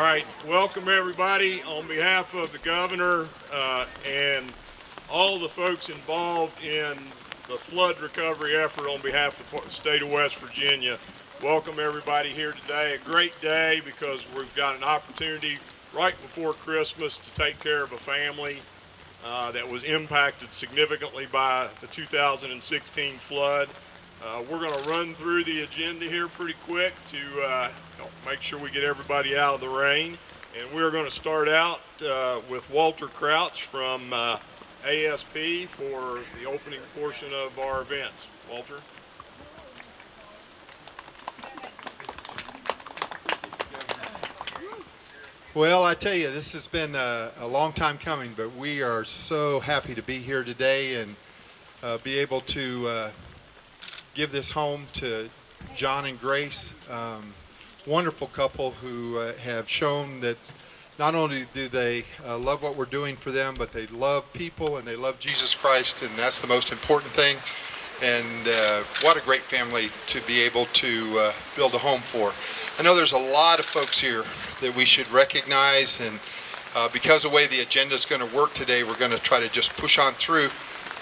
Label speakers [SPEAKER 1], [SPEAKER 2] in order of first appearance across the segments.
[SPEAKER 1] All right, welcome everybody on behalf of the governor uh, and all the folks involved in the flood recovery effort on behalf of the state of West Virginia. Welcome everybody here today. A great day because we've got an opportunity right before Christmas to take care of a family uh, that was impacted significantly by the 2016 flood. Uh, we're going to run through the agenda here pretty quick to uh, make sure we get everybody out of the rain. And we're going to start out uh, with Walter Crouch from uh, ASP for the opening portion of our events. Walter?
[SPEAKER 2] Well, I tell you, this has been a, a, long time coming, but we are so happy to be here today and uh, be able to uh, give this home to John and Grace. Um, wonderful couple who uh, have shown that not only do they uh, love what we're doing for them, but they love people and they love Jesus Christ, and that's the most important thing. And uh, what a great family to be able to uh, build a home for. I know there's a lot of folks here that we should recognize, and uh, because of the way the agenda is going to work today, we're going to try to just push on through.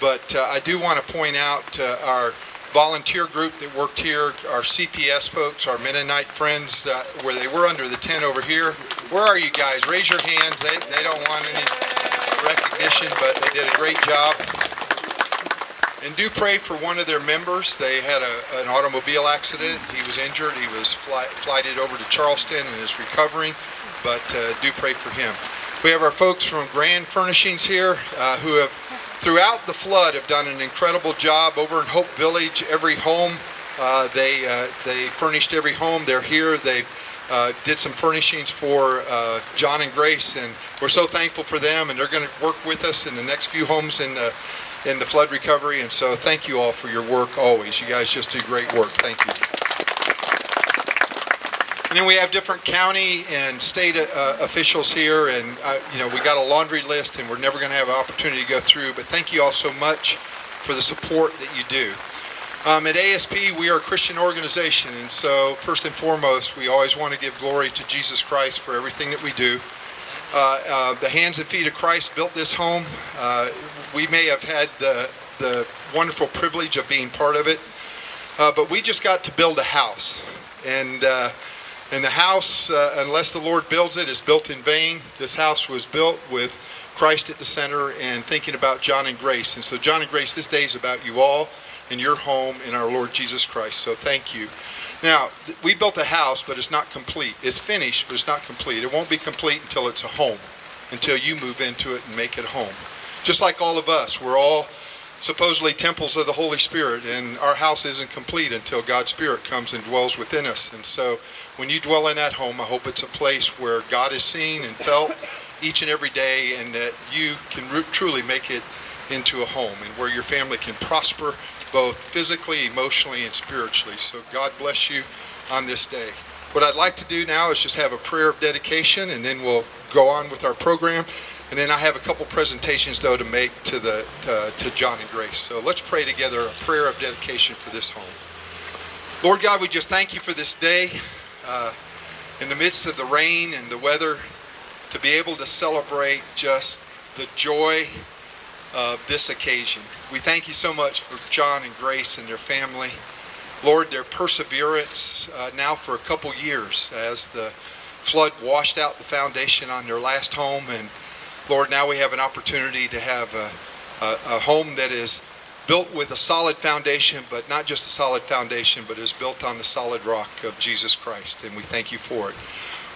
[SPEAKER 2] But uh, I do want to point out our volunteer group that worked here, our CPS folks, our Mennonite friends, uh, where they were under the tent over here. Where are you guys? Raise your hands. They, they don't want any recognition, but they did a great job. And do pray for one of their members. They had a, an automobile accident. He was injured. He was fly, flighted over to Charleston and is recovering, but uh, do pray for him. We have our folks from Grand Furnishings here uh, who have throughout the flood have done an incredible job over in Hope Village. Every home, uh, they, uh, they furnished every home. They're here. They uh, did some furnishings for uh, John and Grace, and we're so thankful for them. And they're going to work with us in the next few homes in the, in the flood recovery. And so thank you all for your work always. You guys just do great work. Thank you. And then we have different county and state uh, officials here, and uh, you know we got a laundry list, and we're never going to have an opportunity to go through. But thank you all so much for the support that you do. Um, at ASP, we are a Christian organization, and so first and foremost, we always want to give glory to Jesus Christ for everything that we do. Uh, uh the hands and feet of Christ built this home. Uh, we may have had the the wonderful privilege of being part of it, uh, but we just got to build a house, and and the house, uh, unless the Lord builds it, is built in vain. This house was built with Christ at the center and thinking about John and Grace. And so, John and Grace, this day is about you all and your home in our Lord Jesus Christ. So, thank you. Now, we built a house, but it's not complete. It's finished, but it's not complete. It won't be complete until it's a home, until you move into it and make it home. Just like all of us, we're all supposedly temples of the Holy Spirit, and our house isn't complete until God's Spirit comes and dwells within us. And so, when you dwell in that home, I hope it's a place where God is seen and felt each and every day, and that you can truly make it into a home, and where your family can prosper both physically, emotionally, and spiritually. So, God bless you on this day. What I'd like to do now is just have a prayer of dedication, and then we'll go on with our program. And then I have a couple presentations, though, to make to, the, uh, to John and Grace. So let's pray together a prayer of dedication for this home. Lord God, we just thank you for this day. Uh, in the midst of the rain and the weather, to be able to celebrate just the joy of this occasion. We thank you so much for John and Grace and their family. Lord, their perseverance uh, now for a couple years as the flood washed out the foundation on their last home and Lord, now we have an opportunity to have a, a, a home that is built with a solid foundation, but not just a solid foundation, but is built on the solid rock of Jesus Christ, and we thank you for it.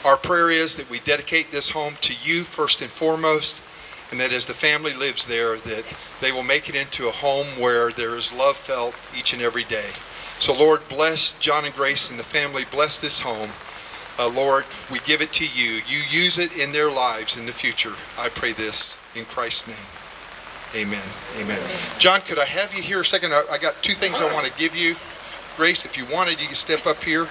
[SPEAKER 2] Our prayer is that we dedicate this home to you first and foremost, and that as the family lives there, that they will make it into a home where there is love felt each and every day. So Lord, bless John and Grace and the family. Bless this home. Uh, Lord, we give it to you. You use it in their lives in the future. I pray this in Christ's name. Amen. Amen. John, could I have you here a second? I, I got two things I want to give you. Grace, if you wanted, you can step up here.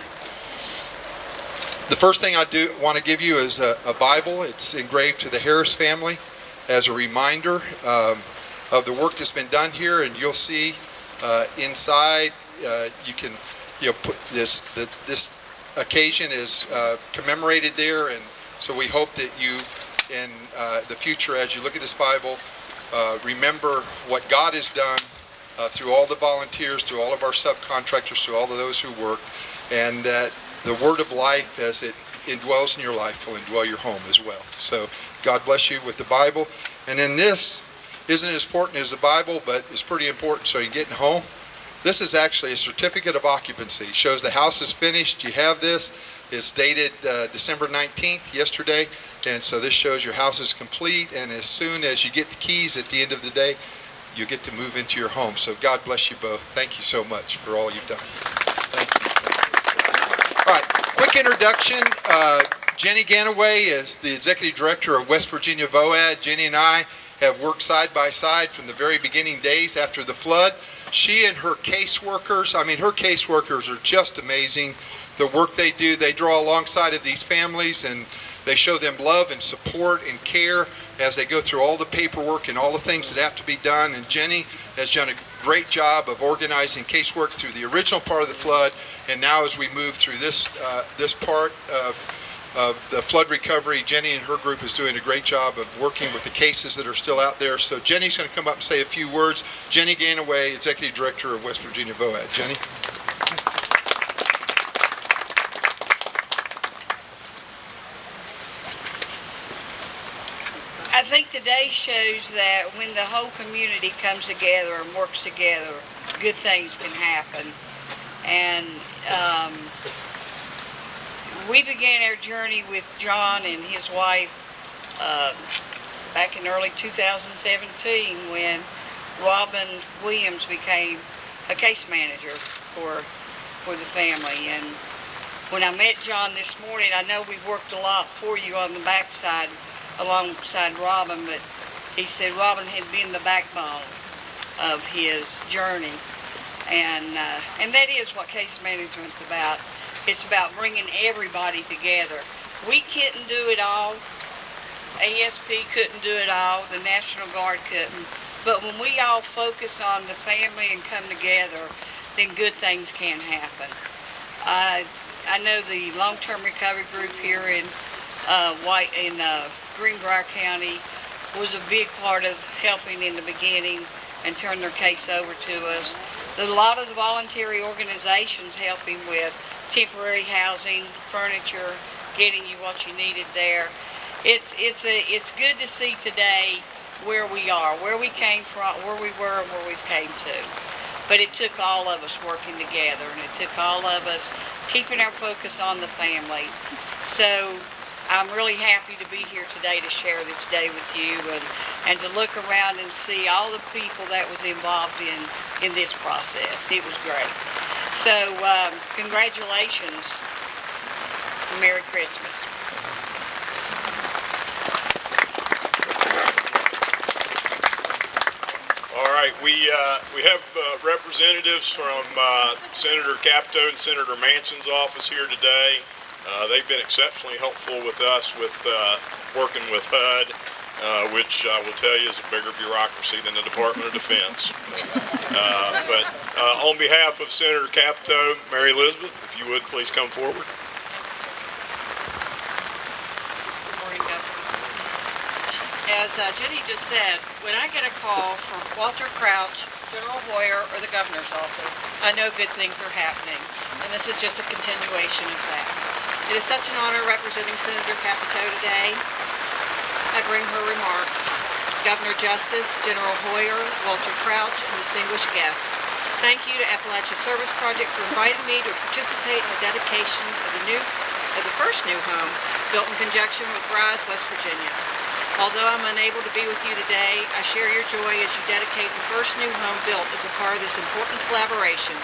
[SPEAKER 2] The first thing I do want to give you is a, a Bible. It's engraved to the Harris family as a reminder um, of the work that's been done here. And you'll see uh, inside, uh, you can you know put this the, this occasion is uh, commemorated there and So we hope that you, in uh, the future, as you look at this Bible, uh, remember what God has done uh, through all the volunteers, through all of our subcontractors, through all of those who work, and that the word of life, as it indwells in your life, will indwell your home as well. So God bless you with the Bible. And then this isn't as important as the Bible, but it's pretty important so you're getting home. This is actually a certificate of occupancy. It shows the house is finished. You have this. It's dated uh, December 19th, yesterday. And so this shows your house is complete. And as soon as you get the keys at the end of the day, you get to move into your home. So God bless you both. Thank you so much for all you've done. Thank you. All right, quick introduction. Uh, Jenny Gannaway is the executive director of West Virginia VOAD. Jenny and I have worked side by side from the very beginning days after the flood. She and her caseworkers, I mean, her caseworkers are just amazing. The work they do, they draw alongside of these families and they show them love and support and care as they go through all the paperwork and all the things that have to be done. And Jenny has done a great job of organizing casework through the original part of the flood. And now as we move through this, uh, this part of of the flood recovery. Jenny and her group is doing a great job of working with the cases that are still out there. So Jenny's going to come up and say a few words. Jenny Gannaway, Executive Director of West Virginia VOAD. Jenny?
[SPEAKER 3] I think today shows that when the whole community comes together and works together, good things can happen. And um, we began our journey with John and his wife uh, back in early 2017 when Robin Williams became a case manager for for the family. And when I met John this morning, I know we've worked a lot for you on the backside alongside Robin, but he said Robin had been the backbone of his journey. And, uh, and that is what case management's about. It's about bringing everybody together. We couldn't do it all. ASP couldn't do it all. The National Guard couldn't. But when we all focus on the family and come together, then good things can happen. Uh, I know the long-term recovery group here in uh, White in uh, Greenbrier County was a big part of helping in the beginning and turn their case over to us. A lot of the voluntary organizations helping with temporary housing, furniture, getting you what you needed there. It's it's a it's good to see today where we are, where we came from, where we were, and where we came to. But it took all of us working together, and it took all of us keeping our focus on the family. So I'm really happy to be here today to share this day with you and, and to look around and see all the people that was involved in, in this process. It was great. So um, congratulations. Merry Christmas.
[SPEAKER 1] All right, we, uh, we have uh, representatives from uh, Senator Capito and Senator Manchin's office here today. Uh, they've been exceptionally helpful with us with uh, working with HUD, uh, which I will tell you is a bigger bureaucracy than the Department of Defense. Uh, but uh, on behalf of Senator Capito, Mary Elizabeth, if you would please come forward.
[SPEAKER 4] As uh, Jenny just said, when I get a call from Walter Crouch, General Hoyer, or the governor's office, I know good things are happening, and this is just a continuation of that. It is such an honor representing Senator Capito today. I bring her remarks. Governor Justice, General Hoyer, Walter Crouch, and distinguished guests. Thank you to Appalachia Service Project for inviting me to participate in the dedication of the new, of the first new home built in conjunction with Rise, West Virginia. Although I'm unable to be with you today, I share your joy as you dedicate the first new home built as a part of this important collaboration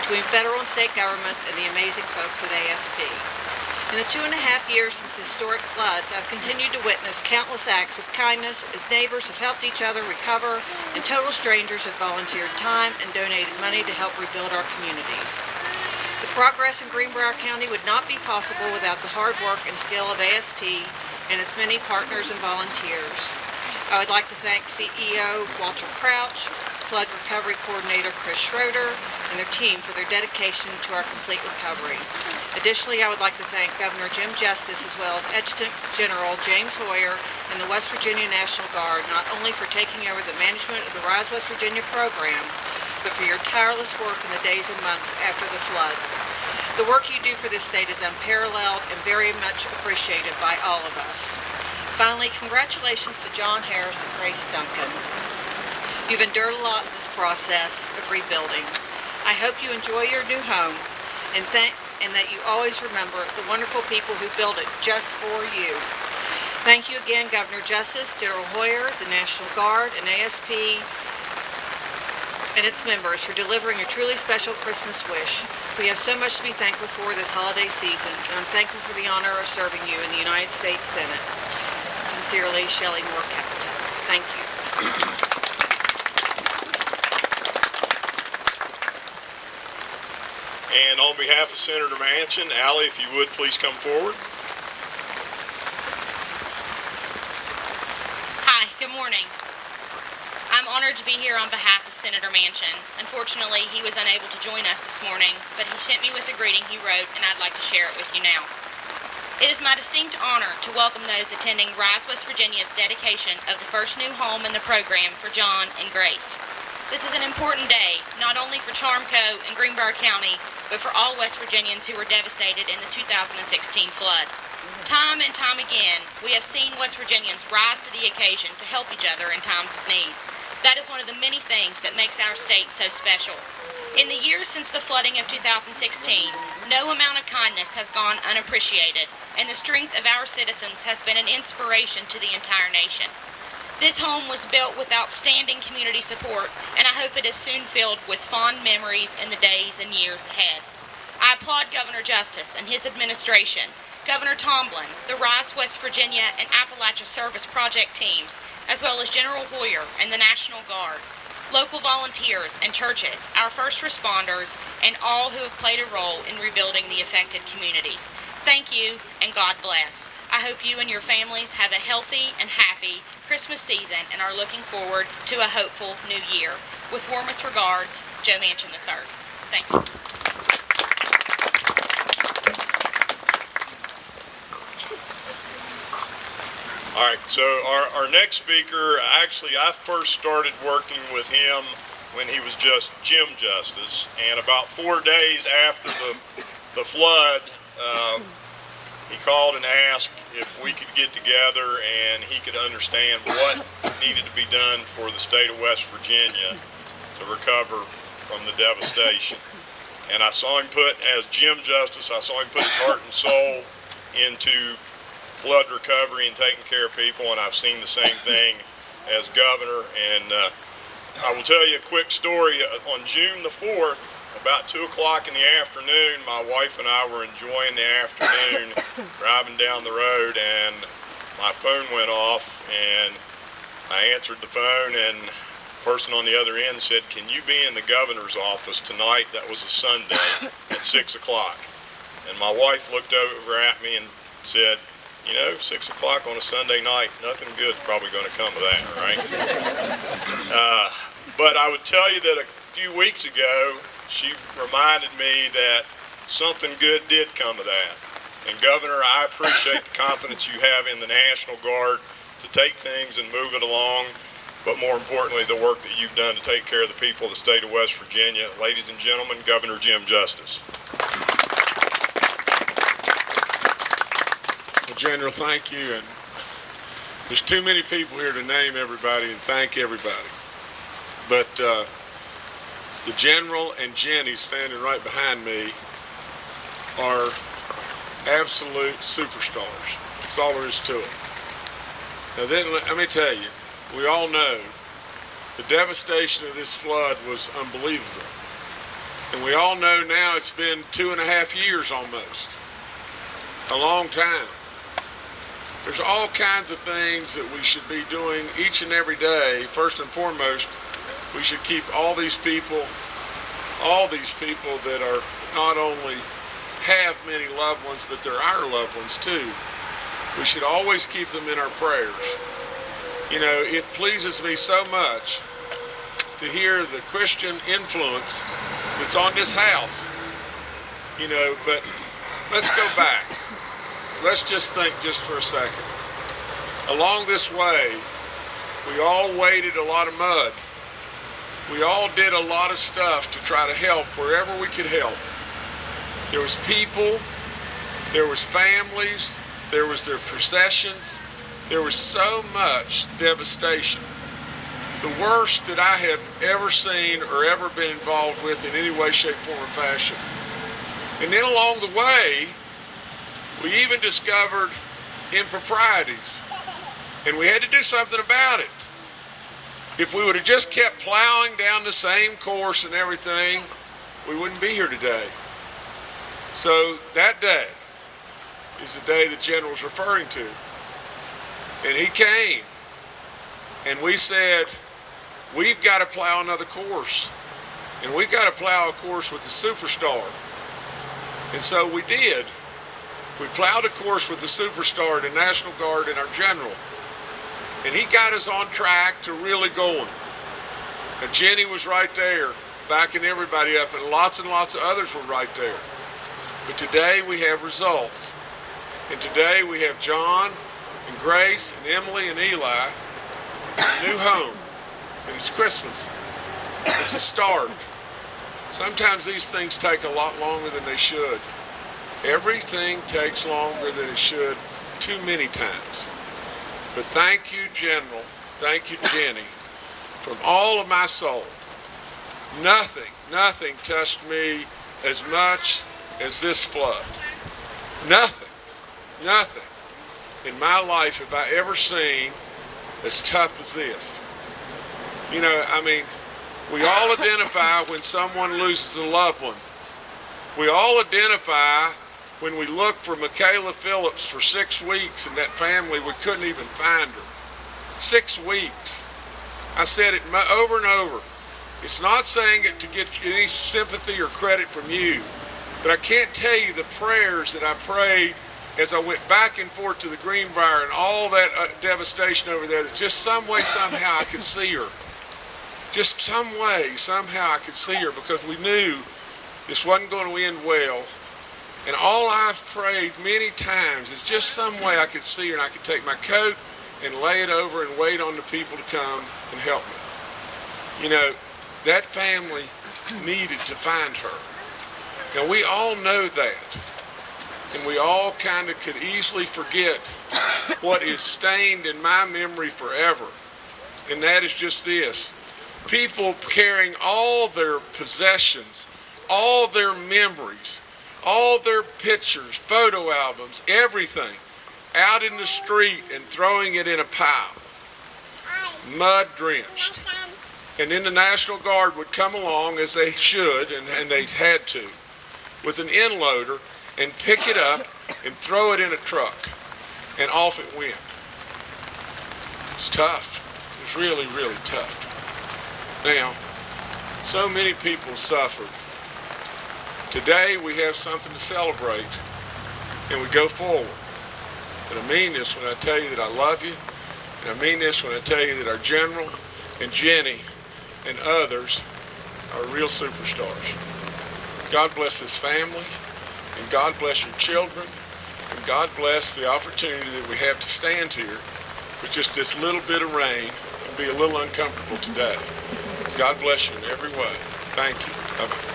[SPEAKER 4] between federal and state governments and the amazing folks at ASP. In the two and a half years since the historic floods, I've continued to witness countless acts of kindness as neighbors have helped each other recover and total strangers have volunteered time and donated money to help rebuild our communities. The progress in Greenbrier County would not be possible without the hard work and skill of ASP and its many partners and volunteers. I would like to thank CEO Walter Crouch, Flood Recovery Coordinator Chris Schroeder, and their team for their dedication to our complete recovery. Additionally, I would like to thank Governor Jim Justice as well as Adjutant General James Hoyer and the West Virginia National Guard not only for taking over the management of the Rise West Virginia program, but for your tireless work in the days and months after the flood. The work you do for this state is unparalleled and very much appreciated by all of us. Finally, congratulations to John Harris and Grace Duncan. You've endured a lot in this process of rebuilding. I hope you enjoy your new home and thank and that you always remember the wonderful people who built it just for you. Thank you again, Governor Justice, General Hoyer, the National Guard, and ASP and its members for delivering a truly special Christmas wish. We have so much to be thankful for this holiday season, and I'm thankful for the honor of serving you in the United States Senate. Sincerely, Shelley Moore Capito. Thank you.
[SPEAKER 1] And on behalf of Senator Manchin, Ally, if you would, please come forward.
[SPEAKER 5] Hi, good morning. I'm honored to be here on behalf of Senator Manchin. Unfortunately, he was unable to join us this morning, but he sent me with a greeting he wrote, and I'd like to share it with you now. It is my distinct honor to welcome those attending Rise West Virginia's dedication of the first new home in the program for John and Grace. This is an important day, not only for Charmco and Greenbrier County, but for all West Virginians who were devastated in the 2016 flood. Time and time again, we have seen West Virginians rise to the occasion to help each other in times of need. That is one of the many things that makes our state so special. In the years since the flooding of 2016, no amount of kindness has gone unappreciated, and the strength of our citizens has been an inspiration to the entire nation. This home was built with outstanding community support, and I hope it is soon filled with fond memories in the days and years ahead. I applaud Governor Justice and his administration, Governor Tomblin, the Rise, West Virginia, and Appalachia Service Project teams, as well as General Hoyer and the National Guard, local volunteers and churches, our first responders, and all who have played a role in rebuilding the affected communities. Thank you, and God bless. I hope you and your families have a healthy and happy Christmas season and are looking forward to a hopeful new year. With warmest regards, Joe Manchin III. Thank you.
[SPEAKER 1] All right, so our, our next speaker, actually, I first started working with him when he was just Jim Justice, and about four days after the, the flood, uh, he called and asked if we could get together and he could understand what needed to be done for the state of West Virginia to recover from the devastation. And I saw him put, as Jim Justice, I saw him put his heart and soul into flood recovery and taking care of people, and I've seen the same thing as governor. And uh, I will tell you a quick story. On June the 4th, about 2 o'clock in the afternoon, my wife and I were enjoying the afternoon driving down the road, and my phone went off, and I answered the phone, and the person on the other end said, Can you be in the governor's office tonight? That was a Sunday at 6 o'clock. And my wife looked over at me and said, you know, six o'clock on a Sunday night, nothing good's probably going to come of that, right? uh, but I would tell you that a few weeks ago, she reminded me that something good did come of that. And Governor, I appreciate the confidence you have in the National Guard to take things and move it along, but more importantly, the work that you've done to take care of the people of the state of West Virginia. Ladies and gentlemen, Governor Jim Justice.
[SPEAKER 6] Well, General, thank you. And there's too many people here to name everybody and thank everybody. But uh, the General and Jenny standing right behind me are absolute superstars. That's all there is to it. Now then, let me tell you, we all know the devastation of this flood was unbelievable. And we all know now it's been two and a half years almost. A long time. There's all kinds of things that we should be doing each and every day. First and foremost, we should keep all these people, all these people that are not only have many loved ones, but they're our loved ones too. We should always keep them in our prayers. You know, it pleases me so much to hear the Christian influence that's on this house. You know, but let's go back. Let's just think just for a second. Along this way, we all waded a lot of mud. We all did a lot of stuff to try to help wherever we could help. There was people, there was families, there was their possessions, there was so much devastation. The worst that I have ever seen or ever been involved with in any way, shape, form, or fashion. And then along the way, we even discovered improprieties. And we had to do something about it. If we would have just kept plowing down the same course and everything, we wouldn't be here today. So that day is the day the general's referring to. And he came and we said, we've got to plow another course. And we've got to plow a course with the superstar. And so we did. We plowed a course with the superstar, the National Guard, and our general. And he got us on track to really going. And Jenny was right there, backing everybody up, and lots and lots of others were right there. But today we have results. And today we have John and Grace and Emily and Eli in a new home. And it's Christmas. It's a start. Sometimes these things take a lot longer than they should. Everything takes longer than it should too many times. But thank you, General. Thank you, Jenny. From all of my soul. Nothing, nothing touched me as much as this flood. Nothing, nothing in my life have I ever seen as tough as this. You know, I mean, we all identify when someone loses a loved one. We all identify when we looked for Michaela Phillips for six weeks and that family, we couldn't even find her. Six weeks. I said it over and over. It's not saying it to get any sympathy or credit from you, but I can't tell you the prayers that I prayed as I went back and forth to the Greenbrier and all that uh, devastation over there that just some way, somehow I could see her. Just some way, somehow I could see her because we knew this wasn't going to end well. And all I've prayed many times is just some way I could see her and I could take my coat and lay it over and wait on the people to come and help me. You know, that family needed to find her. Now we all know that. And we all kind of could easily forget what is stained in my memory forever. And that is just this. People carrying all their possessions, all their memories, all their pictures, photo albums, everything out in the street and throwing it in a pile, mud drenched. And then the National Guard would come along, as they should, and, and they had to, with an end loader and pick it up and throw it in a truck. And off it went. It's tough. It's really, really tough. Now, so many people suffered. Today we have something to celebrate and we go forward. And I mean this when I tell you that I love you. And I mean this when I tell you that our general and Jenny and others are real superstars. God bless this family and God bless your children and God bless the opportunity that we have to stand here with just this little bit of rain and be a little uncomfortable today. God bless you in every way. Thank you. Bye-bye.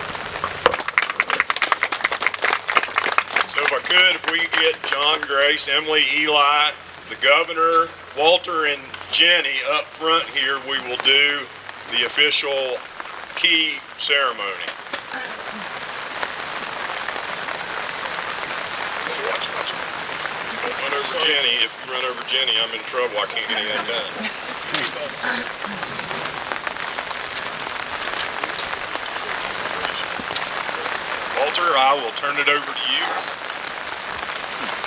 [SPEAKER 1] So if I could, if we could get John, Grace, Emily, Eli, the governor, Walter, and Jenny up front here, we will do the official key ceremony. Don't Run over Jenny. If you run over Jenny, I'm in trouble. I can't get anything done. Walter, I will turn it over to you.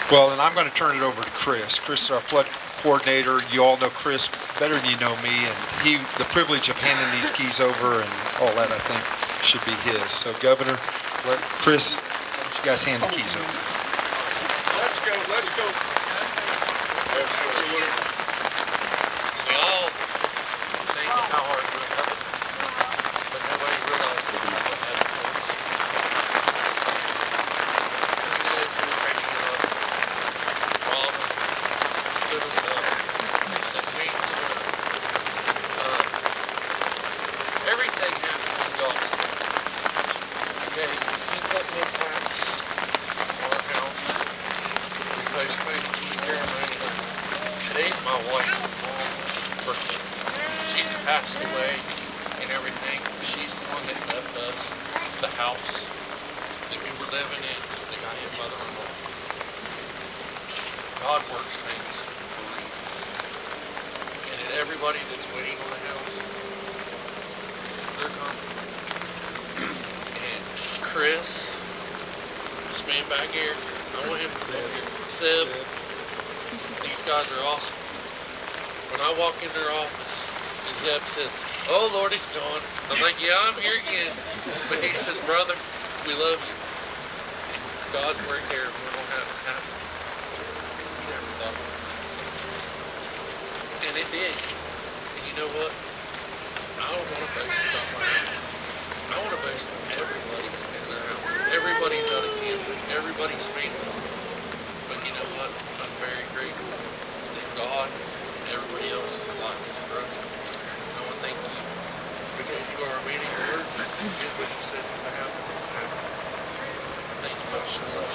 [SPEAKER 2] Well, and I'm going to turn it over to Chris. Chris is our flood coordinator. You all know Chris better than you know me, and he, the privilege of handing these keys over and all that, I think, should be his. So, Governor, let Chris, why don't you guys hand the keys over?
[SPEAKER 6] Let's go, let's go.
[SPEAKER 7] They all think how hard we're my wife's mom, Brittany. She's passed away and everything. She's the one that left us the house that we were living in, the guy and mother-in-law. God works things for reasons. And then everybody that's waiting on the house, they're coming. And Chris, this man back here, I want him to here. Seb, these guys are awesome. When I walk in their office, and says, Oh Lord, it's John. I'm like, yeah, I'm here again. But he says, brother, we love you. God's there and we're gonna have this happen. Never thought of it. And it did. And you know what? I don't want to boast about my house. I want to boast about everybody's in their house. Everybody's out of cancer. Everybody's family. But you know what? I'm very grateful that God and everybody else in my life is broken. I want to thank you because you are did what you said. It's happened. Thank you so much.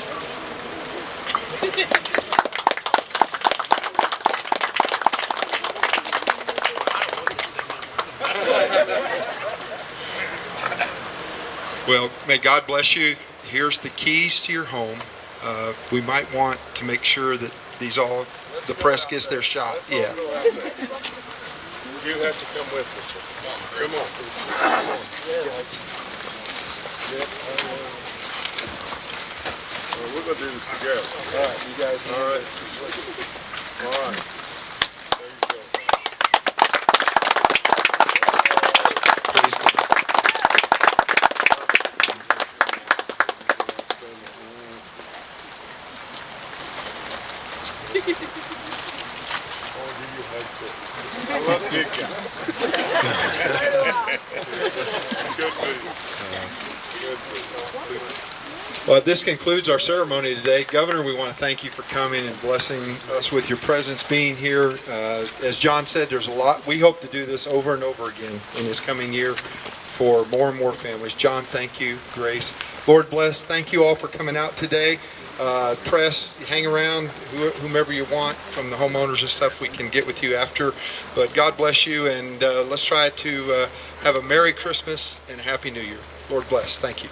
[SPEAKER 2] Well, may God bless you. Here's the keys to your home. Uh, we might want to make sure that these all, the press gets their shot.
[SPEAKER 6] All
[SPEAKER 2] Yeah.
[SPEAKER 6] You have to come with us. Come on. Well, we're gonna do this together. All right, you guys. All right. All right. There you go. I love big guys. Good move.
[SPEAKER 2] Well, this concludes our ceremony today. Governor, we want to thank you for coming and blessing us with your presence, being here. Uh, As John said, there's a lot, we hope to do this over and over again in this coming year for more and more families. John, thank you. Grace. Lord bless. Thank you all for coming out today. Uh, Press, hang around, who- whomever you want from the homeowners and stuff, we can get with you after. But God bless you, and uh, let's try to uh, have a Merry Christmas and a Happy New Year. Lord bless. Thank you.